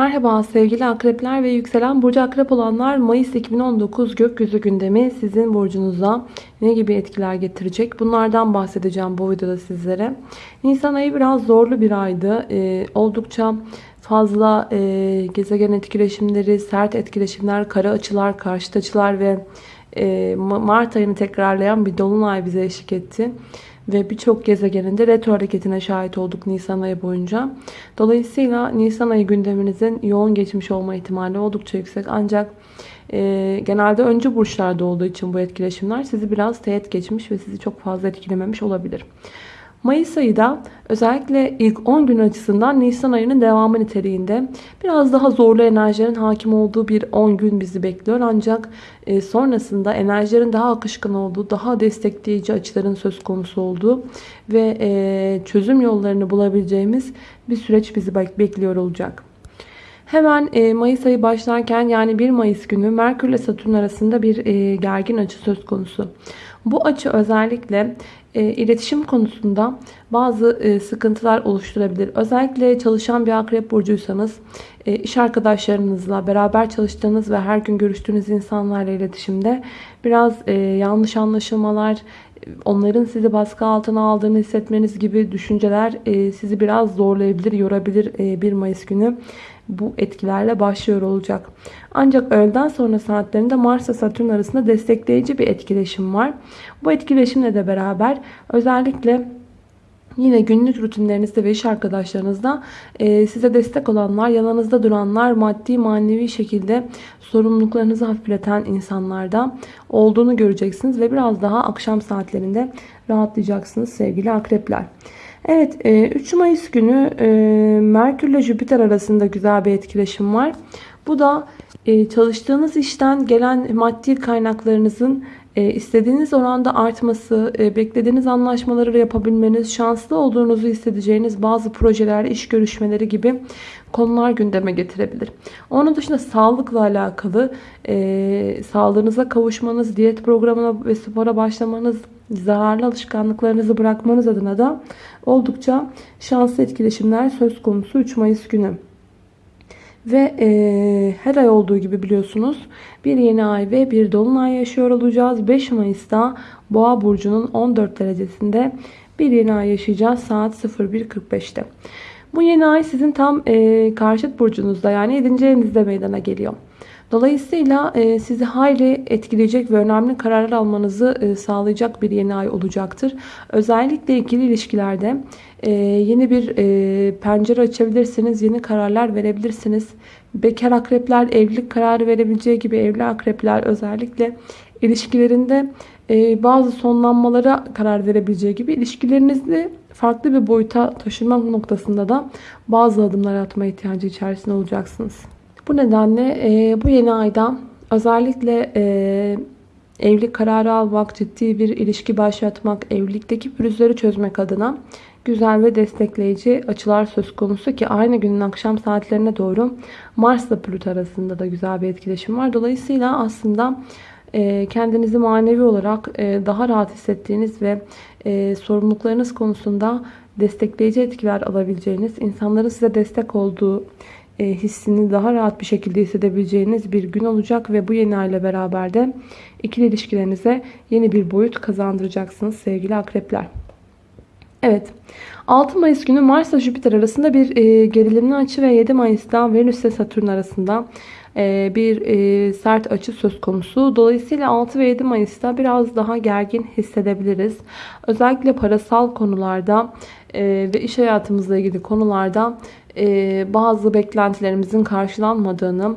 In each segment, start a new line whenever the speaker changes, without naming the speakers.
Merhaba sevgili akrepler ve yükselen burcu akrep olanlar Mayıs 2019 gökyüzü gündemi sizin burcunuza ne gibi etkiler getirecek? Bunlardan bahsedeceğim bu videoda sizlere. Nisan ayı biraz zorlu bir aydı. Ee, oldukça fazla e, gezegen etkileşimleri, sert etkileşimler, kara açılar, karşıt açılar ve e, Mart ayını tekrarlayan bir dolunay bize eşlik etti ve birçok gezegenin de retro hareketine şahit olduk Nisan ayı boyunca. Dolayısıyla Nisan ayı gündeminizin yoğun geçmiş olma ihtimali oldukça yüksek. Ancak e, genelde öncü burçlarda olduğu için bu etkileşimler sizi biraz teğet geçmiş ve sizi çok fazla etkilememiş olabilir. Mayıs ayı da özellikle ilk 10 gün açısından Nisan ayının devamı niteliğinde biraz daha zorlu enerjilerin hakim olduğu bir 10 gün bizi bekliyor. Ancak e, sonrasında enerjilerin daha akışkan olduğu, daha destekleyici açıların söz konusu olduğu ve e, çözüm yollarını bulabileceğimiz bir süreç bizi bekliyor olacak. Hemen e, Mayıs ayı başlarken yani 1 Mayıs günü Merkür ile Satürn arasında bir gergin açı söz konusu. Bu açı özellikle e, iletişim konusunda bazı e, sıkıntılar oluşturabilir. Özellikle çalışan bir akrep burcuysanız e, iş arkadaşlarınızla beraber çalıştığınız ve her gün görüştüğünüz insanlarla iletişimde biraz e, yanlış anlaşılmalar, onların sizi baskı altına aldığını hissetmeniz gibi düşünceler e, sizi biraz zorlayabilir, yorabilir e, 1 Mayıs günü bu etkilerle başlıyor olacak. Ancak öğleden sonra saatlerinde Mars ve Satürn arasında destekleyici bir etkileşim var. Bu etkileşimle de beraber özellikle Yine günlük rutinlerinizde ve iş arkadaşlarınızda e, size destek olanlar, yanınızda duranlar, maddi manevi şekilde sorumluluklarınızı hafifleten insanlarda olduğunu göreceksiniz. Ve biraz daha akşam saatlerinde rahatlayacaksınız sevgili akrepler. Evet 3 e, Mayıs günü e, Merkür ile Jüpiter arasında güzel bir etkileşim var. Bu da e, çalıştığınız işten gelen maddi kaynaklarınızın istediğiniz oranda artması, beklediğiniz anlaşmaları yapabilmeniz, şanslı olduğunuzu hissedeceğiniz bazı projeler, iş görüşmeleri gibi konular gündeme getirebilir. Onun dışında sağlıkla alakalı sağlığınıza kavuşmanız, diyet programına ve spora başlamanız, zararlı alışkanlıklarınızı bırakmanız adına da oldukça şanslı etkileşimler söz konusu 3 Mayıs günü. Ve e, her ay olduğu gibi biliyorsunuz bir yeni ay ve bir dolunay yaşıyor olacağız. 5 Mayıs'ta Boğa burcunun 14 derecesinde bir yeni ay yaşayacağız saat 01.45'te. Bu yeni ay sizin tam e, karşıt burcunuzda yani 7. evinizde meydana geliyor. Dolayısıyla e, sizi hayli etkileyecek ve önemli kararlar almanızı e, sağlayacak bir yeni ay olacaktır. Özellikle ikili ilişkilerde e, yeni bir pencere açabilirsiniz, yeni kararlar verebilirsiniz. Bekar akrepler evlilik kararı verebileceği gibi evli akrepler özellikle ilişkilerinde bazı sonlanmalara karar verebileceği gibi ilişkilerinizi farklı bir boyuta taşımak noktasında da bazı adımlar atma ihtiyacı içerisinde olacaksınız. Bu nedenle e, bu yeni ayda özellikle e, evlilik kararı almak, ciddi bir ilişki başlatmak, evlilikteki pürüzleri çözmek adına güzel ve destekleyici açılar söz konusu ki aynı günün akşam saatlerine doğru Mars ile Plüto arasında da güzel bir etkileşim var. Dolayısıyla aslında e, kendinizi manevi olarak e, daha rahat hissettiğiniz ve e, sorumluluklarınız konusunda destekleyici etkiler alabileceğiniz, insanların size destek olduğu hissini daha rahat bir şekilde hissedebileceğiniz bir gün olacak ve bu yeni ay ile beraber de ikili ilişkilerinize yeni bir boyut kazandıracaksınız sevgili akrepler. Evet 6 Mayıs günü Mars ile Jüpiter arasında bir gerilimli açı ve 7 Mayıs'ta Venüs ile Satürn arasında e, bir e, sert açı söz konusu. Dolayısıyla 6 ve 7 Mayıs'ta biraz daha gergin hissedebiliriz. Özellikle parasal konularda e, ve iş hayatımızla ilgili konularda bazı beklentilerimizin karşılanmadığını,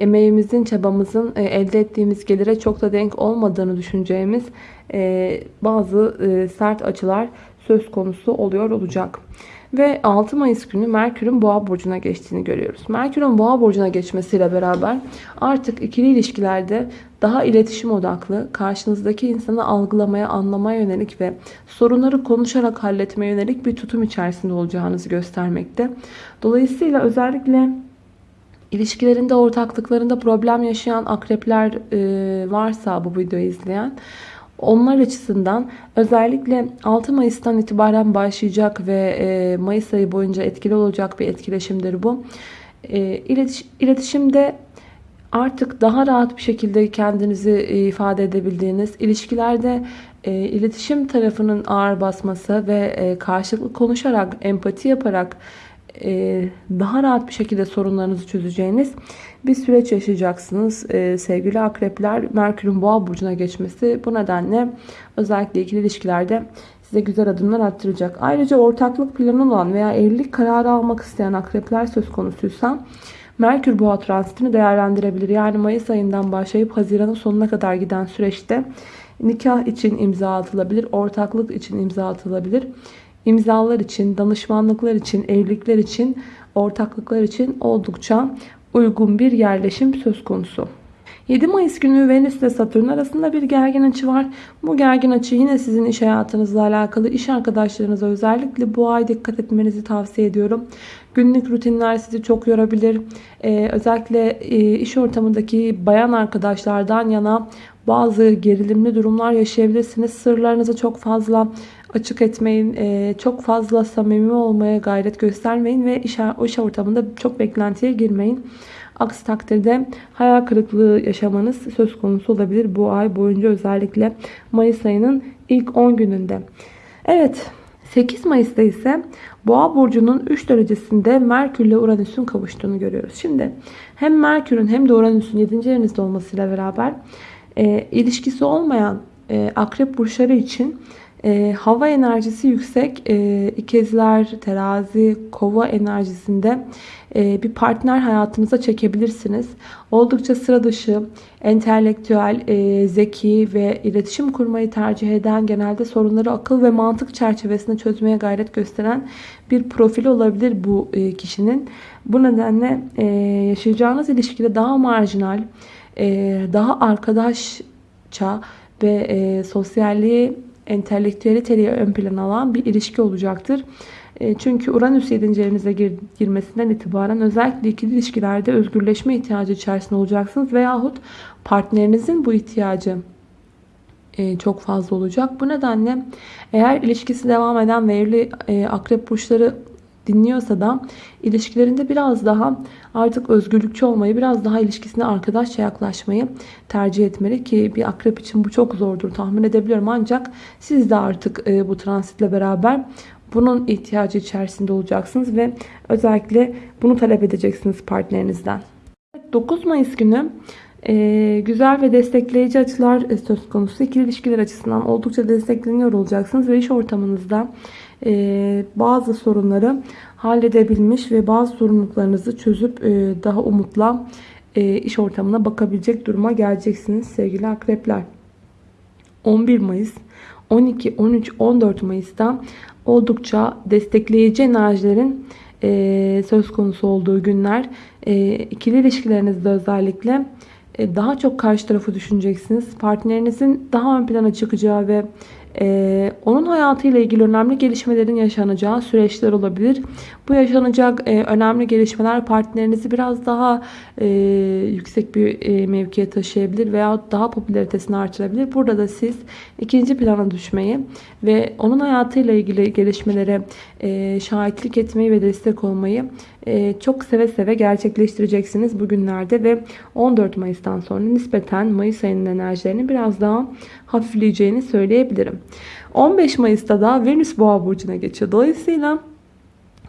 emeğimizin, çabamızın elde ettiğimiz gelire çok da denk olmadığını düşüneceğimiz bazı sert açılar söz konusu oluyor olacak. Ve 6 Mayıs günü Merkür'ün Boğa burcuna geçtiğini görüyoruz. Merkür'ün Boğa burcuna geçmesiyle beraber artık ikili ilişkilerde daha iletişim odaklı, karşınızdaki insanı algılamaya, anlamaya yönelik ve sorunları konuşarak halletmeye yönelik bir tutum içerisinde olacağınızı göstermekte. Dolayısıyla özellikle ilişkilerinde, ortaklıklarında problem yaşayan akrepler varsa bu videoyu izleyen onlar açısından özellikle 6 Mayıs'tan itibaren başlayacak ve e, Mayıs ayı boyunca etkili olacak bir etkileşimdir bu. E, iletiş, iletişimde artık daha rahat bir şekilde kendinizi ifade edebildiğiniz, ilişkilerde e, iletişim tarafının ağır basması ve karşılıklı konuşarak, empati yaparak e, daha rahat bir şekilde sorunlarınızı çözeceğiniz bir süreç yaşayacaksınız. E, sevgili akrepler, Merkür'ün boğa burcuna geçmesi bu nedenle özellikle ikili ilişkilerde size güzel adımlar attıracak. Ayrıca ortaklık planı olan veya evlilik kararı almak isteyen akrepler söz konusuysa Merkür boğa transitini değerlendirebilir. Yani Mayıs ayından başlayıp Haziran'ın sonuna kadar giden süreçte nikah için imza atılabilir, ortaklık için imza atılabilir. İmzalar için, danışmanlıklar için, evlilikler için, ortaklıklar için oldukça uygun bir yerleşim söz konusu. 7 Mayıs günü Venüs ile Satürn arasında bir gergin açı var. Bu gergin açı yine sizin iş hayatınızla alakalı. iş arkadaşlarınıza özellikle bu ay dikkat etmenizi tavsiye ediyorum. Günlük rutinler sizi çok yorabilir. Ee, özellikle e, iş ortamındaki bayan arkadaşlardan yana bazı gerilimli durumlar yaşayabilirsiniz. Sırlarınızı çok fazla açık etmeyin. E, çok fazla samimi olmaya gayret göstermeyin ve iş, iş ortamında çok beklentiye girmeyin. Aksi takdirde hayal kırıklığı yaşamanız söz konusu olabilir bu ay boyunca özellikle Mayıs ayının ilk 10 gününde. Evet 8 Mayıs'ta ise Boğa burcunun 3 derecesinde Merkür ile Uranüs'ün kavuştuğunu görüyoruz. Şimdi hem Merkür'ün hem de Uranüs'ün 7. evinizde olmasıyla beraber e, ilişkisi olmayan e, akrep burçları için e, hava enerjisi yüksek e, ikezler, terazi, kova enerjisinde e, bir partner hayatınıza çekebilirsiniz. Oldukça sıra dışı, entelektüel, e, zeki ve iletişim kurmayı tercih eden genelde sorunları akıl ve mantık çerçevesinde çözmeye gayret gösteren bir profil olabilir bu e, kişinin. Bu nedenle e, yaşayacağınız ilişkide daha marjinal, e, daha arkadaşça ve e, sosyalliği entelektüeliteyi ön plana alan bir ilişki olacaktır. E, çünkü Uranüs 7. evinize gir, girmesinden itibaren özellikle ikili ilişkilerde özgürleşme ihtiyacı içerisinde olacaksınız. Veyahut partnerinizin bu ihtiyacı e, çok fazla olacak. Bu nedenle eğer ilişkisi devam eden ve evli e, akrep burçları dinliyorsa da ilişkilerinde biraz daha artık özgürlükçü olmayı, biraz daha ilişkisine arkadaşça yaklaşmayı tercih etmeli ki bir akrep için bu çok zordur tahmin edebiliyorum. Ancak siz de artık e, bu transitle beraber bunun ihtiyacı içerisinde olacaksınız ve özellikle bunu talep edeceksiniz partnerinizden. 9 Mayıs günü ee, güzel ve destekleyici açılar söz konusu. İkili ilişkiler açısından oldukça destekleniyor olacaksınız ve iş ortamınızda e, bazı sorunları halledebilmiş ve bazı sorumluluklarınızı çözüp e, daha umutla e, iş ortamına bakabilecek duruma geleceksiniz sevgili akrepler. 11 Mayıs, 12, 13, 14 Mayıs'ta oldukça destekleyici enerjilerin e, söz konusu olduğu günler. E, ikili ilişkilerinizde özellikle e, daha çok karşı tarafı düşüneceksiniz. Partnerinizin daha ön plana çıkacağı ve ee, onun hayatıyla ilgili önemli gelişmelerin yaşanacağı süreçler olabilir. Bu yaşanacak e, önemli gelişmeler partnerinizi biraz daha e, yüksek bir e, mevkiye taşıyabilir veya daha popülaritesini artırabilir. Burada da siz ikinci plana düşmeyi ve onun hayatıyla ilgili gelişmelere e, şahitlik etmeyi ve destek olmayı e, çok seve seve gerçekleştireceksiniz bugünlerde ve 14 Mayıs'tan sonra nispeten Mayıs ayının enerjilerini biraz daha hafifleyeceğini söyleyebilirim. 15 Mayıs'ta da Venüs Boğa burcuna geçiyor. Dolayısıyla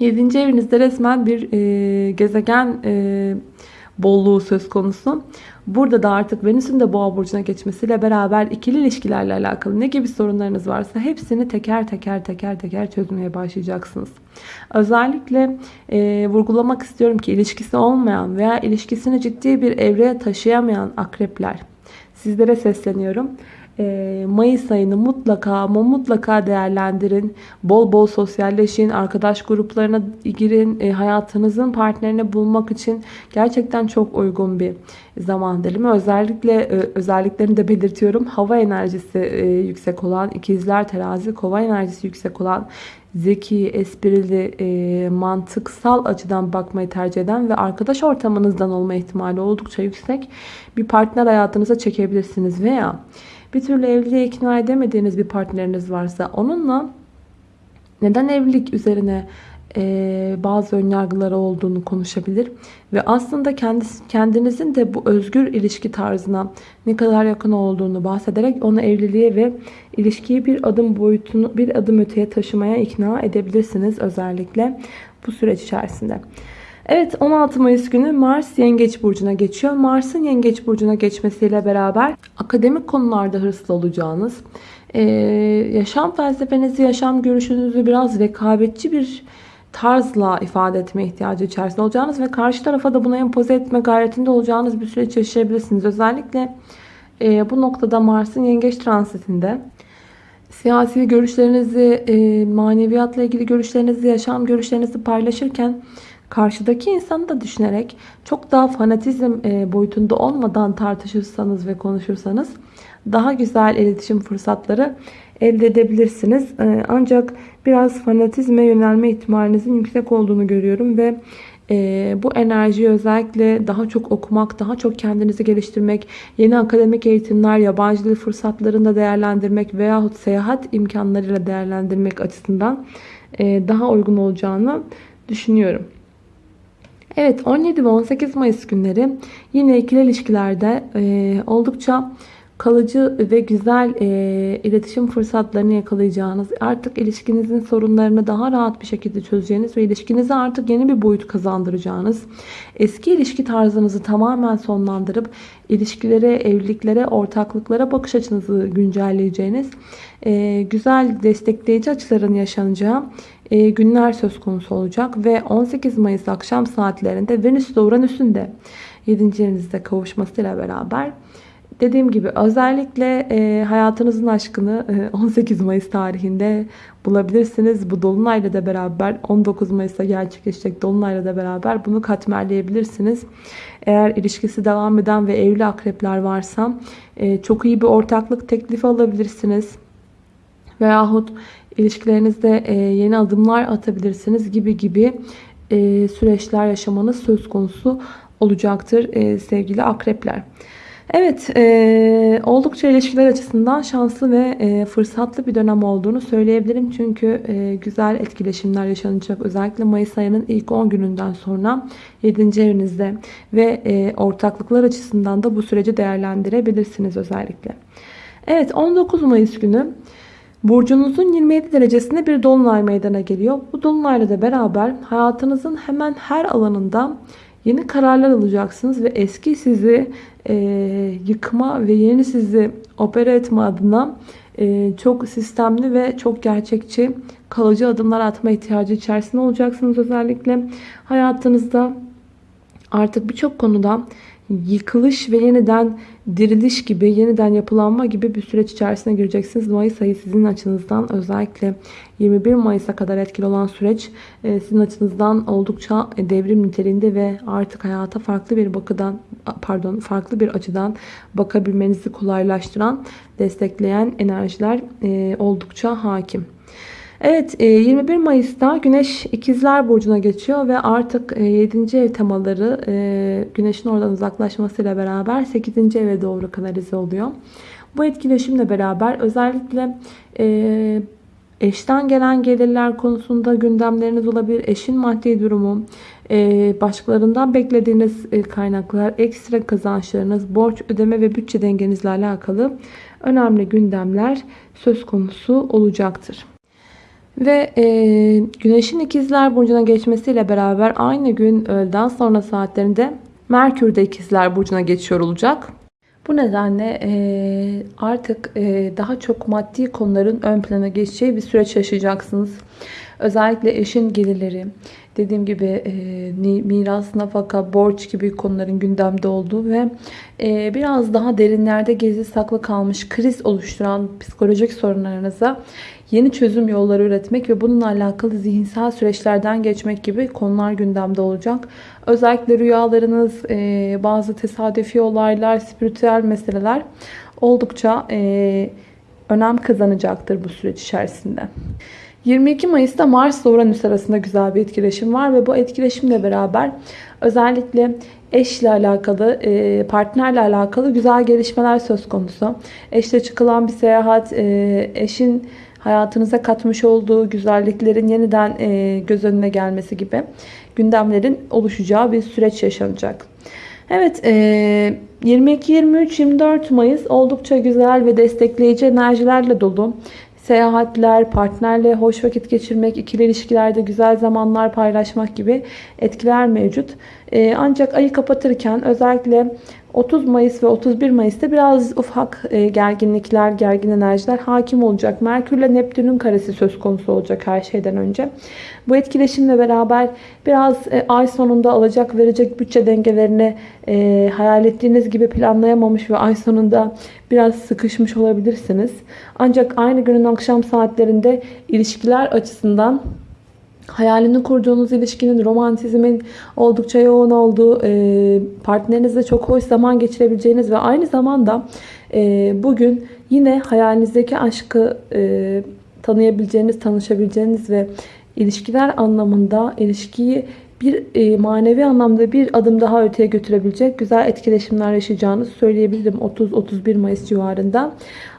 7. evinizde resmen bir e, gezegen e, bolluğu söz konusu. Burada da artık Venüs'ün de boğa burcuna geçmesiyle beraber ikili ilişkilerle alakalı ne gibi sorunlarınız varsa hepsini teker teker teker teker çözmeye başlayacaksınız. Özellikle e, vurgulamak istiyorum ki ilişkisi olmayan veya ilişkisini ciddi bir evreye taşıyamayan akrepler sizlere sesleniyorum. Ee, Mayıs ayını mutlaka ama mutlaka değerlendirin. Bol bol sosyalleşin, arkadaş gruplarına girin. E, hayatınızın partnerini bulmak için gerçekten çok uygun bir zaman dilimi. Özellikle e, özelliklerini de belirtiyorum. Hava enerjisi e, yüksek olan, ikizler, terazi, kova enerjisi yüksek olan zeki, esprili, mantıksal açıdan bakmayı tercih eden ve arkadaş ortamınızdan olma ihtimali oldukça yüksek bir partner hayatınıza çekebilirsiniz veya bir türlü evliliğe ikna edemediğiniz bir partneriniz varsa onunla neden evlilik üzerine e, bazı önyargıları olduğunu konuşabilir. Ve aslında kendisi, kendinizin de bu özgür ilişki tarzına ne kadar yakın olduğunu bahsederek onu evliliğe ve ilişkiyi bir adım boyutunu bir adım öteye taşımaya ikna edebilirsiniz özellikle bu süreç içerisinde. Evet 16 Mayıs günü Mars Yengeç Burcu'na geçiyor. Mars'ın Yengeç Burcu'na geçmesiyle beraber akademik konularda hırslı olacağınız, yaşam felsefenizi, yaşam görüşünüzü biraz rekabetçi bir tarzla ifade etme ihtiyacı içerisinde olacağınız ve karşı tarafa da buna empoze etme gayretinde olacağınız bir süreç yaşayabilirsiniz. Özellikle bu noktada Mars'ın Yengeç transitinde siyasi görüşlerinizi, maneviyatla ilgili görüşlerinizi, yaşam görüşlerinizi paylaşırken karşıdaki insanı da düşünerek çok daha fanatizm e, boyutunda olmadan tartışırsanız ve konuşursanız daha güzel iletişim fırsatları elde edebilirsiniz. E, ancak biraz fanatizme yönelme ihtimalinizin yüksek olduğunu görüyorum ve e, bu enerjiyi özellikle daha çok okumak, daha çok kendinizi geliştirmek, yeni akademik eğitimler, yabancı dil fırsatlarını da değerlendirmek veyahut seyahat imkanlarıyla değerlendirmek açısından daha uygun olacağını düşünüyorum. Evet 17 ve 18 Mayıs günleri yine ikili ilişkilerde e, oldukça kalıcı ve güzel e, iletişim fırsatlarını yakalayacağınız, artık ilişkinizin sorunlarını daha rahat bir şekilde çözeceğiniz ve ilişkinize artık yeni bir boyut kazandıracağınız, eski ilişki tarzınızı tamamen sonlandırıp ilişkilere, evliliklere, ortaklıklara bakış açınızı güncelleyeceğiniz, e, güzel destekleyici açıların yaşanacağı e, günler söz konusu olacak ve 18 Mayıs akşam saatlerinde Venüs ile Uranüs'ün de 7. evinizde kavuşmasıyla beraber dediğim gibi özellikle e, hayatınızın aşkını e, 18 Mayıs tarihinde bulabilirsiniz. Bu dolunayla da beraber 19 Mayıs'ta gerçekleşecek dolunayla da beraber bunu katmerleyebilirsiniz. Eğer ilişkisi devam eden ve evli akrepler varsa e, çok iyi bir ortaklık teklifi alabilirsiniz. Veyahut ilişkilerinizde e, yeni adımlar atabilirsiniz gibi gibi e, süreçler yaşamanız söz konusu olacaktır e, sevgili akrepler. Evet, oldukça ilişkiler açısından şanslı ve fırsatlı bir dönem olduğunu söyleyebilirim. Çünkü güzel etkileşimler yaşanacak. Özellikle Mayıs ayının ilk 10 gününden sonra 7. evinizde ve ortaklıklar açısından da bu süreci değerlendirebilirsiniz özellikle. Evet, 19 Mayıs günü Burcunuzun 27 derecesinde bir dolunay meydana geliyor. Bu dolunayla da beraber hayatınızın hemen her alanında yeni kararlar alacaksınız ve eski sizi e, yıkma ve yeni sizi opera etme adına e, çok sistemli ve çok gerçekçi kalıcı adımlar atma ihtiyacı içerisinde olacaksınız. Özellikle hayatınızda artık birçok konuda yıkılış ve yeniden diriliş gibi, yeniden yapılanma gibi bir süreç içerisine gireceksiniz. Mayıs ayı sizin açınızdan özellikle 21 Mayıs'a kadar etkili olan süreç e, sizin açınızdan oldukça devrim niteliğinde ve artık hayata farklı bir bakıdan pardon farklı bir açıdan bakabilmenizi kolaylaştıran, destekleyen enerjiler e, oldukça hakim. Evet 21 e, Mayıs'ta Güneş İkizler Burcu'na geçiyor ve artık 7. ev temaları Güneş'in oradan uzaklaşmasıyla beraber 8. eve doğru kanalize oluyor. Bu etkileşimle beraber özellikle eşten gelen gelirler konusunda gündemleriniz olabilir. Eşin maddi durumu, başkalarından beklediğiniz kaynaklar, ekstra kazançlarınız, borç ödeme ve bütçe dengenizle alakalı önemli gündemler söz konusu olacaktır. Ve e, Güneş'in ikizler burcuna geçmesiyle beraber aynı gün öğleden sonra saatlerinde Merkür de ikizler burcuna geçiyor olacak. Bu nedenle e, artık e, daha çok maddi konuların ön plana geçeceği bir süreç yaşayacaksınız. Özellikle eşin gelirleri, dediğim gibi e, miras, nafaka, borç gibi konuların gündemde olduğu ve e, biraz daha derinlerde gezi saklı kalmış kriz oluşturan psikolojik sorunlarınıza yeni çözüm yolları üretmek ve bununla alakalı zihinsel süreçlerden geçmek gibi konular gündemde olacak. Özellikle rüyalarınız, e, bazı tesadüfi olaylar, spiritüel meseleler oldukça e, önem kazanacaktır bu süreç içerisinde. 22 Mayıs'ta Mars ile Uranüs arasında güzel bir etkileşim var ve bu etkileşimle beraber özellikle eşle alakalı, e, partnerle alakalı güzel gelişmeler söz konusu. Eşle çıkılan bir seyahat, e, eşin hayatınıza katmış olduğu güzelliklerin yeniden e, göz önüne gelmesi gibi gündemlerin oluşacağı bir süreç yaşanacak. Evet, e, 22, 23, 24 Mayıs oldukça güzel ve destekleyici enerjilerle dolu. Seyahatler, partnerle hoş vakit geçirmek, ikili ilişkilerde güzel zamanlar paylaşmak gibi etkiler mevcut. E, ancak ayı kapatırken özellikle 30 Mayıs ve 31 Mayıs'ta biraz ufak e, gerginlikler, gergin enerjiler hakim olacak. Merkür ile Neptün'ün karesi söz konusu olacak her şeyden önce. Bu etkileşimle beraber biraz e, ay sonunda alacak verecek bütçe dengelerini e, hayal ettiğiniz gibi planlayamamış ve ay sonunda biraz sıkışmış olabilirsiniz. Ancak aynı günün akşam saatlerinde ilişkiler açısından hayalini kurduğunuz ilişkinin, romantizmin oldukça yoğun olduğu, e, partnerinizle çok hoş zaman geçirebileceğiniz ve aynı zamanda e, bugün yine hayalinizdeki aşkı e, tanıyabileceğiniz, tanışabileceğiniz ve ilişkiler anlamında ilişkiyi bir manevi anlamda bir adım daha öteye götürebilecek güzel etkileşimler yaşayacağınızı söyleyebilirim 30-31 Mayıs civarında.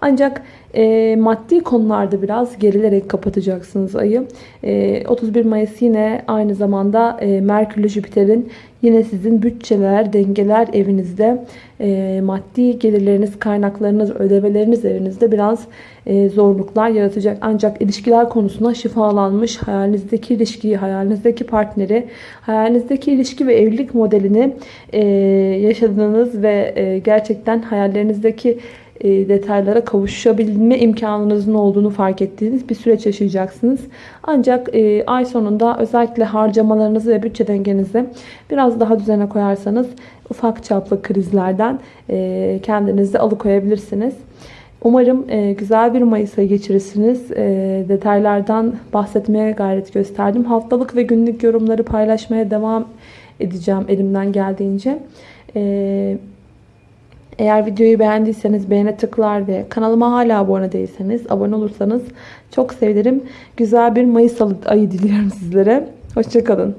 Ancak e, maddi konularda biraz gerilerek kapatacaksınız ayı. E, 31 Mayıs yine aynı zamanda e, Merkür ile Jüpiter'in yine sizin bütçeler, dengeler evinizde e, maddi gelirleriniz, kaynaklarınız, ödemeleriniz evinizde biraz e, zorluklar yaratacak. Ancak ilişkiler konusunda şifalanmış hayalinizdeki ilişkiyi, hayalinizdeki partneri, hayalinizdeki ilişki ve evlilik modelini e, yaşadığınız ve e, gerçekten hayallerinizdeki detaylara kavuşabilme imkanınızın olduğunu fark ettiğiniz bir süreç yaşayacaksınız. Ancak e, ay sonunda özellikle harcamalarınızı ve bütçe dengenizi biraz daha düzene koyarsanız ufak çaplı krizlerden e, kendinizi alıkoyabilirsiniz. Umarım güzel bir Mayıs ayı geçirirsiniz. Detaylardan bahsetmeye gayret gösterdim. Haftalık ve günlük yorumları paylaşmaya devam edeceğim elimden geldiğince. Eğer videoyu beğendiyseniz beğene tıklar ve kanalıma hala abone değilseniz abone olursanız çok sevinirim. Güzel bir Mayıs ayı diliyorum sizlere. Hoşçakalın.